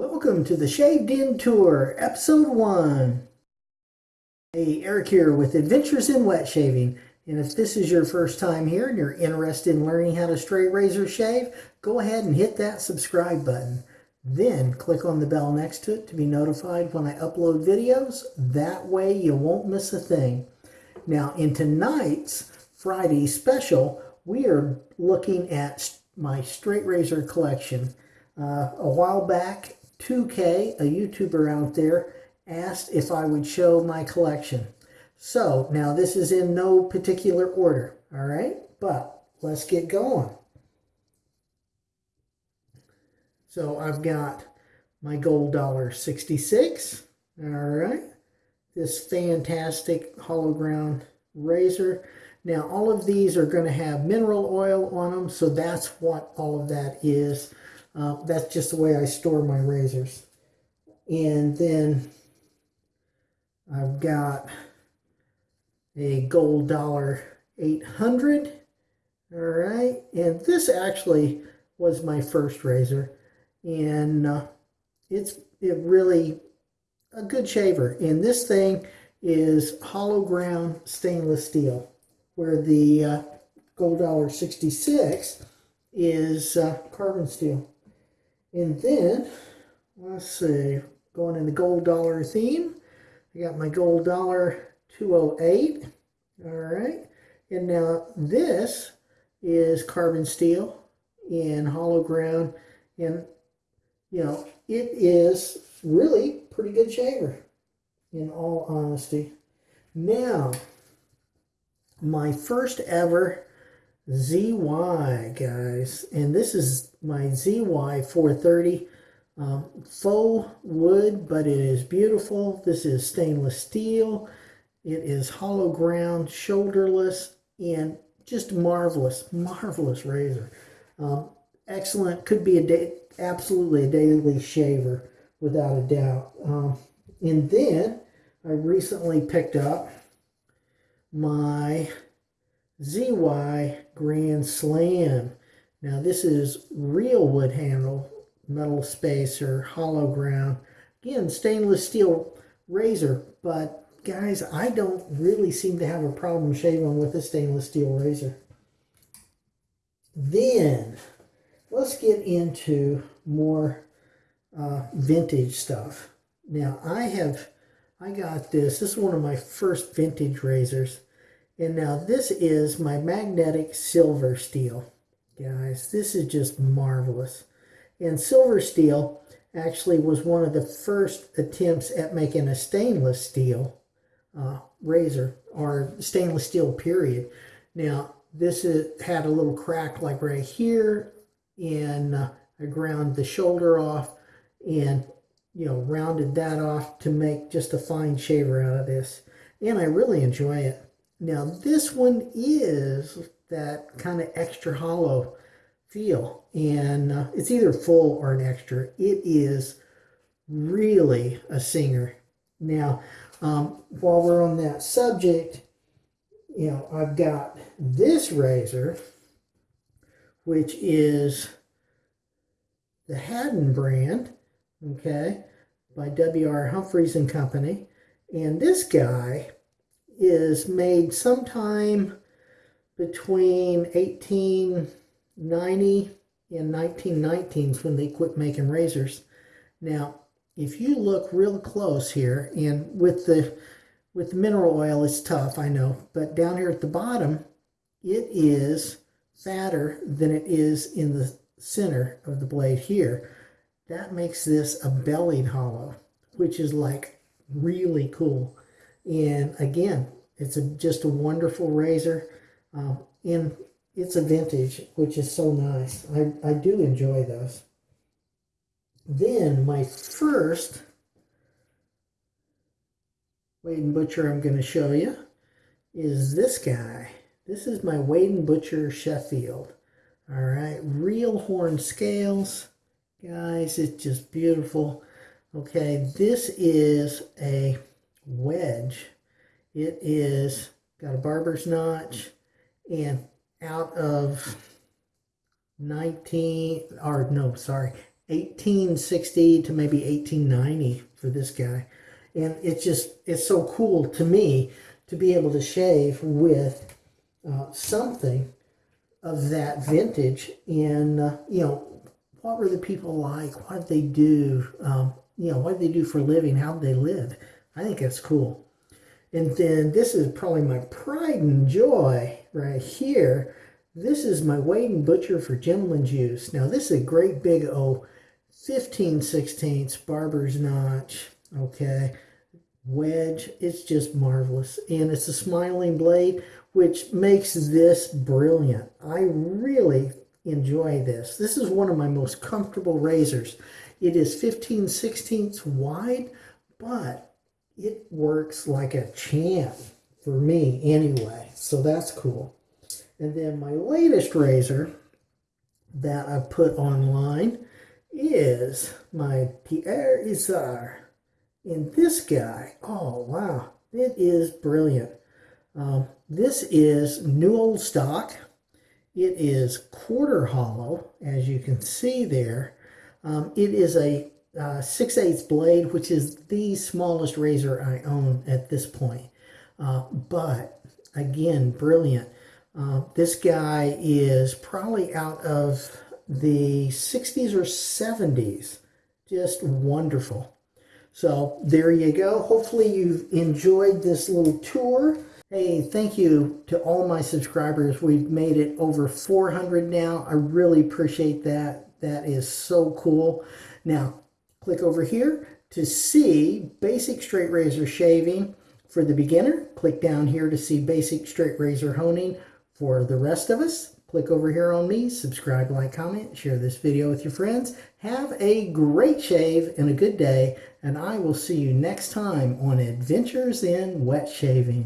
Welcome to the Shaved In Tour, Episode 1. Hey, Eric here with Adventures in Wet Shaving. And if this is your first time here and you're interested in learning how to straight razor shave, go ahead and hit that subscribe button. Then click on the bell next to it to be notified when I upload videos. That way you won't miss a thing. Now, in tonight's Friday special, we are looking at my straight razor collection. Uh, a while back, 2K, a YouTuber out there, asked if I would show my collection. So now this is in no particular order, all right? But let's get going. So I've got my gold dollar 66, all right? This fantastic hollow ground razor. Now all of these are going to have mineral oil on them, so that's what all of that is. Uh, that's just the way I store my razors. And then I've got a gold dollar 800. All right. And this actually was my first razor. And uh, it's it really a good shaver. And this thing is hollow ground stainless steel, where the uh, gold dollar 66 is uh, carbon steel. And then, let's see, going in the gold dollar theme, I got my gold dollar 208. All right. And now this is carbon steel in hollow ground. And, you know, it is really pretty good shaver, in all honesty. Now, my first ever ZY, guys. And this is my ZY 430. Um, faux wood, but it is beautiful. This is stainless steel. It is hollow ground, shoulderless, and just marvelous, marvelous razor. Um, excellent. Could be a day, absolutely a daily shaver, without a doubt. Um, and then I recently picked up my ZY Grand Slam. Now this is real wood handle, metal spacer, hollow ground. Again, stainless steel razor, but guys, I don't really seem to have a problem shaving with a stainless steel razor. Then, let's get into more uh, vintage stuff. Now, I have, I got this. This is one of my first vintage razors. And now this is my magnetic silver steel. Guys, this is just marvelous. And silver steel actually was one of the first attempts at making a stainless steel uh, razor or stainless steel period. Now, this is, had a little crack like right here and uh, I ground the shoulder off and you know rounded that off to make just a fine shaver out of this and I really enjoy it. Now this one is that kind of extra hollow feel and uh, it's either full or an extra. It is really a singer. Now um, while we're on that subject, you know, I've got this razor, which is the Haddon brand, okay, by W.R. Humphreys and Company. And this guy is made sometime between 1890 and 1919 when they quit making razors. Now, if you look real close here, and with the with the mineral oil, it's tough, I know, but down here at the bottom, it is fatter than it is in the center of the blade here. That makes this a bellied hollow, which is like really cool. And again, it's a, just a wonderful razor. Um, and it's a vintage, which is so nice. I, I do enjoy those. Then my first Wade & Butcher I'm going to show you is this guy. This is my Wade & Butcher Sheffield. All right, real horn scales. Guys, it's just beautiful. Okay, this is a wedge. It is got a barber's notch and out of 19, or no, sorry, 1860 to maybe 1890 for this guy. And it's just, it's so cool to me to be able to shave with uh, something of that vintage. And, uh, you know, what were the people like? What did they do? Um, you know, what did they do for a living? How did they live? I think that's cool. And then this is probably my pride and joy right here. This is my Wade and Butcher for Gentleman's Use. Now this is a great big O 15 16 barber's notch. Okay. Wedge. It's just marvelous. And it's a smiling blade, which makes this brilliant. I really enjoy this. This is one of my most comfortable razors. It is 15 16 wide, but it works like a champ for me anyway. So that's cool. And then my latest razor that I put online is my Pierre Isar. And this guy, oh wow, it is brilliant. Um, this is new old stock. It is quarter hollow, as you can see there. Um, it is a uh, 6 8 blade, which is the smallest razor I own at this point. Uh, but again, brilliant. Uh, this guy is probably out of the 60s or 70s. Just wonderful. So there you go. Hopefully you've enjoyed this little tour. Hey, thank you to all my subscribers. We've made it over 400 now. I really appreciate that. That is so cool. Now, Click over here to see basic straight razor shaving for the beginner. Click down here to see basic straight razor honing for the rest of us. Click over here on me, subscribe, like, comment, share this video with your friends. Have a great shave and a good day, and I will see you next time on Adventures in Wet Shaving.